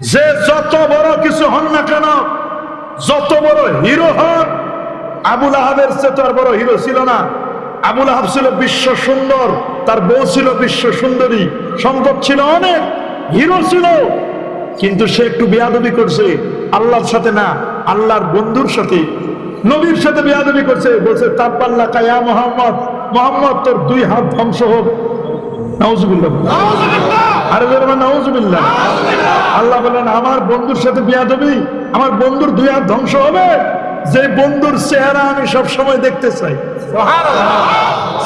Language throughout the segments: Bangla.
যে যত বড় কিছু হন না কেন, যত বড় হিরো হন আবুল আহাবের চেয়ে তো আর বড় হিরো ছিল না। আবুল আহাব ছিল বিশ্ব সুন্দর, তার বউ ছিল বিশ্ব সুন্দরী, সম্পদ ছিল অনেক, হিরো ছিল। কিন্তু সে একটু বেয়াদবি করছে, আল্লাহর সাথে না, আল্লাহর বন্ধুর সাথে। নবীর সাথে বেয়াদবি করছে, বলছে তাব্বাল্লা কায়া মোহাম্মদ মোহাম্মদ, তোর দুই হাত ধ্বংস হোক। নাউজুবিল্লাহ। আরে নাউজুবিল্লাহ। আল্লাহ বলেন আমার বন্ধুর সাথে বিয়া বিয়াদবি আমার বন্ধুর দুই হাত ধ্বংস হবে। যে বন্ধুর চেহারা আমি সব সময় দেখতে চাই।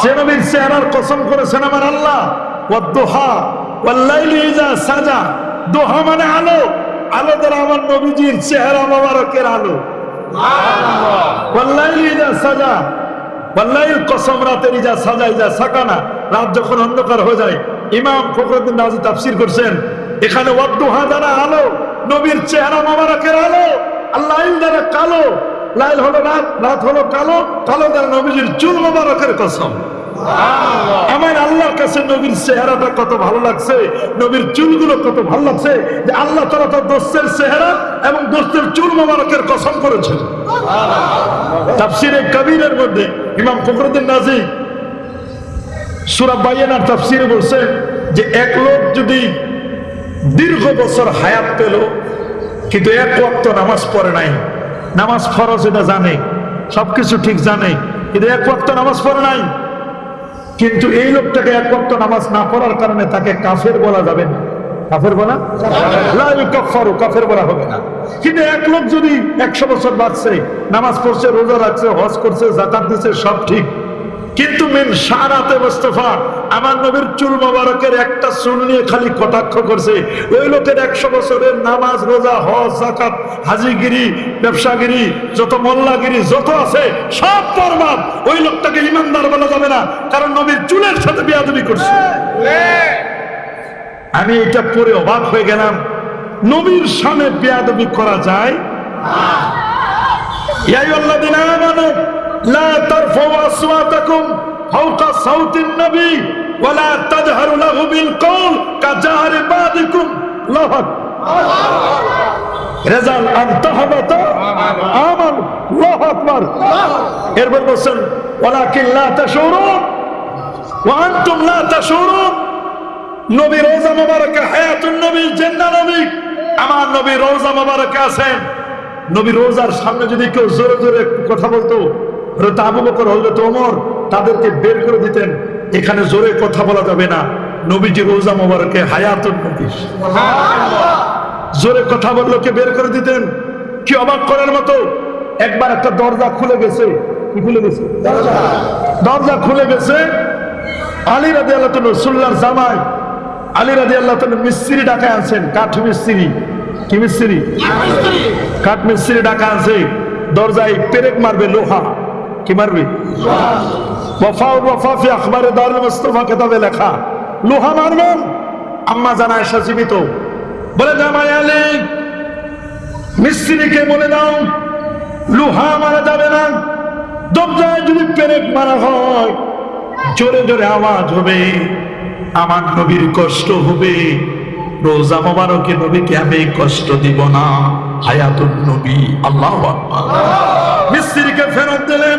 সে নবীর চেহারার কসম করেছেন আমার আল্লাহ। ইজা সাজা। দোহা মানে আলো। আলো দ্বারা আমার নবীজির চেহারা মোবারকের আলো। সাজা। কসম রাতের ইজা সাজা, ইজা সাকানা, রাত যখন অন্ধকার হয়ে যায়, ইমাম তাফসির করছেন, এখানে আলো, নবীর চেহারা আলো, আর লাইল কালো, লাইল হলো রাত হলো কালো কালো দ্বারা চুল মোবারকের কসম। আমার আল্লাহর কাছে নবীর চেহারাটা কত ভালো লাগছে, নবীর চুলগুলো কত ভালো লাগছে যে আল্লাহ তারা তার দোস্তের চেহারা এবং দোস্তের চুল মোবারকের কসম করেছেন। তাফসিরে কবিরের মধ্যে ইমাম ফখরুদ্দিন নাজি সুরা বাইয়ানার তাফসিরে বলছে যে এক লোক যদি দীর্ঘ বছর হায়াত পেল, কিন্তু এক ওয়াক্ত নামাজ পড়ে নাই। নামাজ ফরজ এটা জানে, সবকিছু ঠিক জানে, কিন্তু এক ওয়াক্ত নামাজ পড়ে নাই। কিন্তু এই লোকটাকে এক বক্ত নামাজ না পড়ার কারণে তাকে কাফের বলা যাবে না। কাফের বলা? ইউকাফফারু, কাফের বলা হবে না। কিন্তু এক লোক যদি একশো বছর বাঁচছে নামাজ পড়ছে রোজা রাখছে হজ করছে জাকাত দিচ্ছে সব ঠিক। কিন্তু মিন সারাতে মোস্তফা, আমার নবীর চুল মোবারকের একটা চুল নিয়ে খালি কটাক্ষ করছে। ওই লোকের একশো বছরের নামাজ, রোজা, হজ জাকাত হাজিগিরি, ব্যবসাগিরি, যত মোল্লাগিরি, যত আছে, সব বরবাদ ওই লোকটাকে ইমানদার বলা যাবে না, কারণ নবীর চুলের সাথে বিয়াদবি করছে। আমি এটা পরে অবাক হয়ে গেলাম। নবীর সামনে বিয়াদবি করা যায়? ইয়াই আল্লাহ দিন لا ترفعوا أصواتكم فوق صوت النبي ولا تجهروا له بالقول كجهر بعضكم الله রেজাল আন্তহাবাত আমার আল্লাহু আকবার এরপর বলছেন ওয়ালাকিন লা তাশুরুন ওয়া আনতুম লা তাশুরুন নবী রোজা মোবারকে হায়াতুন নবী জিন্দা নবী আমার নবী রোজা মোবারকে আছেন নবী রোজার সামনে যদি কেউ জোরে জোরে একটু কথা বলতো হয়তো আবু বকর হজরত ওমর তাদেরকে বের করে দিতেন। এখানে জোরে কথা বলা যাবে না। নবীজি রোজা মোবারকে হায়াতুন নবী জোরে কথা বলল কে বের করে দিতেন। কি অবাক করার মতো। একবার একটা দরজা খুলে গেছে। কি খুলে গেছে? দরজা। খুলে গেছে। আলী রাজি আল্লাহ রসুল্লার জামাই। আলী রাজি আল্লাহ মিস্ত্রি ডাকায় আনছেন। কাঠ মিস্ত্রি। কি মিস্ত্রি? কাঠ মিস্ত্রি। ডাকা আছে দরজায় পেরেক মারবে লোহা। কি মারবি? ওয়াফা ওয়াফাফি আখবারে দারুল মুস্তফা কেতাবে লেখা। লোহা মারবেন? আম্মা জানা এসা জীবিত। বলে জামাই মিস্ত্রিকে বলে দাও, লোহা মারা যাবে না। দরজায় যদি পেরেক মারা হয়, জোরে জোরে আওয়াজ হবে। আমার নবীর কষ্ট হবে। রোজা মোবারকে নবীকে আমি কষ্ট দিব না। হায়াতুন নবী, আল্লাহ মিস্ত্রিকে ফেরত দিলেন।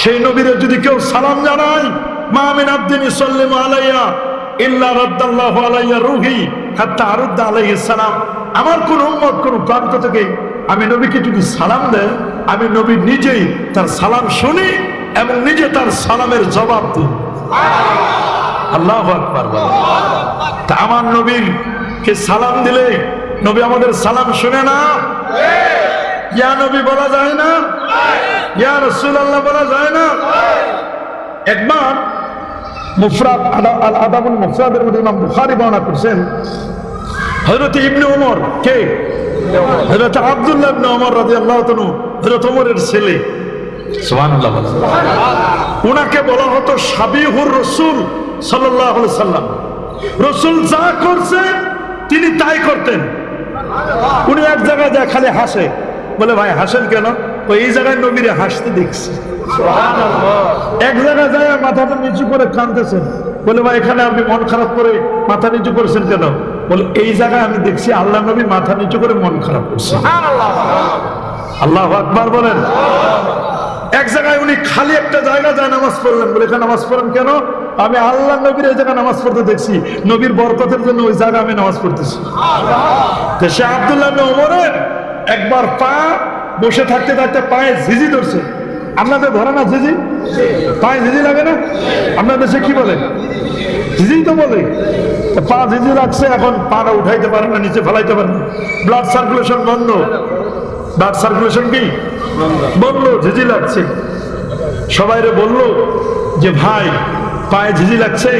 সেই নবীরে যদি কেউ সালাম জানায়, মা মিন আব্দিন ইসাল্লিমু আলাইয়া ইল্লা আমার কোন প্রান্ত থেকে আমি নবীকে যদি সালাম দেয়, আমি নবী নিজেই তার সালাম শুনি এবং নিজে তার সালামের জবাব দিই। আল্লাহ তা আমার নবীর কে সালাম দিলে নবী আমাদের সালাম শুনে না? ইয়া নবী বলা যায় না? ইয়া রাসূলুল্লাহ বলা যায় না? একবার মুফরাদ আল আদাবুল মুফরাদের মধ্যে ইমাম বুখারী বর্ণনা করছেন হজরত ইবনে ওমর কে? হজরত আব্দুল্লাহ ইবনে ওমর রাদিয়াল্লাহু তাআলা হজরত ওমরের ছেলে। সুবহানাল্লাহ। উনাকে বলা হতো সাবিহুর রসুল সাল্লাল্লাহু আলাইহি সাল্লাম। রসুল যা করছে তিনি তাই করতেন। উনি এক জায়গায় যায় খালি হাসে। বলে ভাই হাসেন কেন? ওই এই জায়গায় নবীরে হাসতে দেখছি। এক জায়গায় যায় মাথাটা নিচু করে কাঁদতেছেন। বলে ভাই এখানে আপনি মন খারাপ করে মাথা নিচু করেছেন কেন? বলে এই জায়গায় আমি দেখছি আল্লাহ নবী মাথা নিচু করে মন খারাপ করছে। আল্লাহ আকবার বলেন। এক জায়গায় উনি খালি একটা জায়গা যায় নামাজ পড়লেন। বলে এখানে নামাজ পড়েন কেন? আমি আল্লাহ নবীর এই জায়গায় নামাজ পড়তে দেখছি। নবীর বরকতের জন্য ওই জায়গায় আমি নামাজ পড়তেছি। সে আবদুল্লাহ ওমরের একবার পা বসে থাকতে থাকতে পায়ে ঝিঝি ধরছে। আপনাদের ধরে না ঝিঝি? পায়ে ঝিঝি লাগে না? আপনার দেশে কি বলে? ঝিঝি তো বলে। পা ঝিঝি লাগছে, এখন পাটা উঠাইতে পারে না, নিচে ফেলাইতে পারে না। ব্লাড সার্কুলেশন বন্ধ। ব্লাড সার্কুলেশন কি? বন্ধ, ঝিঝি লাগছে। সবাইরে বলল যে, ভাই, পায়ে ঝিঝি লাগছে।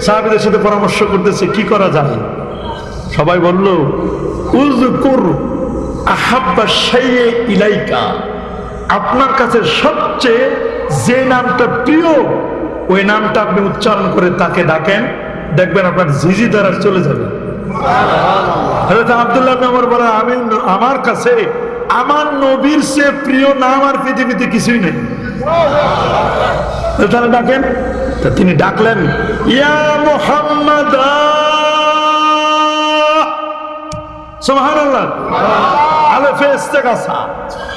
সাহাবিদের সাথে পরামর্শ করতেছে, কি করা যায়? সবাই বলল উজকুর আহাব্বা ইলাইকা। আপনার কাছে সবচেয়ে যে নামটা প্রিয় ওই নামটা আপনি উচ্চারণ করে তাকে ডাকেন। দেখবেন আপনার ঝিঝি দ্বারা চলে যাবে। আমি আমার কাছে আমার নবীর সে প্রিয় নাম আর পৃথিবীতে কিছুই নেই। ডাকেন। তা তিনি ডাকলেন ইয়া মুহাম্মাদ সুবহানাল্লাহ। আলেফে ইস্তেগাসা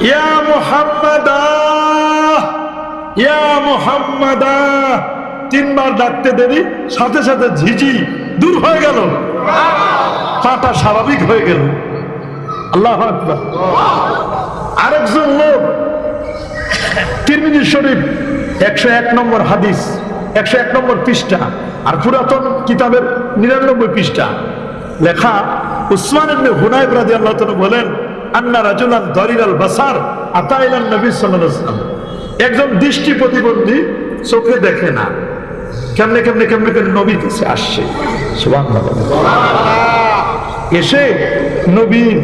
ইয়া মুহাম্মাদ, ইয়া তিনবার ডাকতে দেরি, সাথে সাথে ঝিঝি দূর হয়ে গেল। পাটা স্বাভাবিক হয়ে গেল। আল্লাহ আরেকজন লোক, তিরমিজি শরীফ, একশো এক নম্বর হাদিস, একশো এক নম্বর পৃষ্ঠা, আর পুরাতন কিতাবের নিরানব্বই পৃষ্ঠা। লেখা উসমান ইবনে হুনাইব রাদিয়াল্লাহু তাআলা বলেন, আন্না রাজুলান দরিরাল বাসার আতাইলান নবী সাল্লাল্লাহু আলাইহি ওয়াসাল্লাম। একজন দৃষ্টি প্রতিবন্ধী চোখে দেখে না। কেমনে কেমনে কেমনে কেমনে নবীর কাছে আসছে? এসে নবীর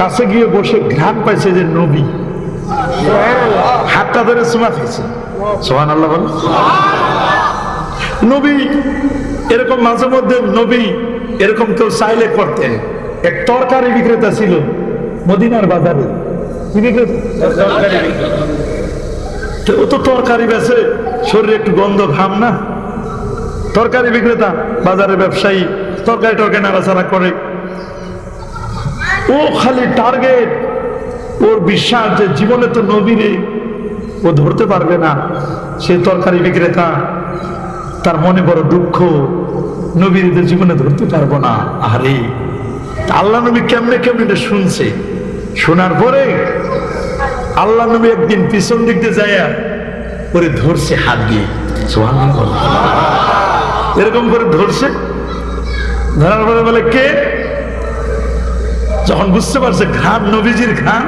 কাছে গিয়ে বসে ঘ্রাণ পাইছে যে নবী। হাতটা ধরে চুমা খাইছে সোহান আল্লাহ নবী, এরকম মাঝে মধ্যে নবী এরকম কেউ চাইলে করতেন এক তরকারি বিক্রেতা ছিল মদিনার বাজারে। ও তো তরকারি বেছে শরীরে একটু গন্ধ ঘাম না? তরকারি বিক্রেতা বাজারে ব্যবসায়ী তরকারি টরকারি নাড়াচাড়া করে। ও খালি টার্গেট। ওর বিশ্বাস যে জীবনে তো নবীরে ও ধরতে পারবে না। সে তরকারি বিক্রেতা তার মনে বড় দুঃখ। নবীর জীবনে ধরতে পারব না। আরে, আল্লাহ নবী কেমনে কেমনে এটা শুনছে? শোনার পরে আল্লাহ নবী একদিন পিছন দিক দিয়ে যায় ওরে ধরছে হাত দিয়ে। এরকম করে ধরছে। ধরার পরে বলে, কে? যখন বুঝতে পারছে ঘাম, নবীজির ঘাম,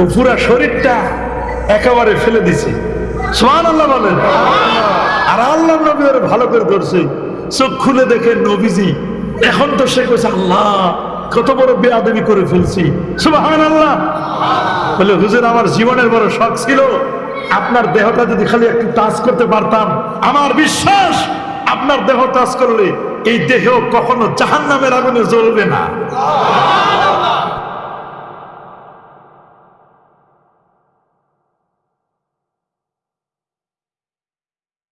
ও পুরা শরীরটা একেবারে ফেলে দিছে। সোহান আল্লাহ বলেন আর আল্লাহ নবী ভালো করে ধরছে। চোখ খুলে দেখে নবীজি। এখন তো সে কইছে, আল্লাহ, কত বড় বেয়াদবি করে ফেলছি। সুবাহান আল্লাহ বলে, হুজুর, আমার জীবনের বড় শখ ছিল। আপনার দেহটা যদি খালি একটু টাচ করতে পারতাম, আমার বিশ্বাস, আপনার দেহ টাচ করলে এই দেহ কখনো জাহান নামের আগুনে জ্বলবে না।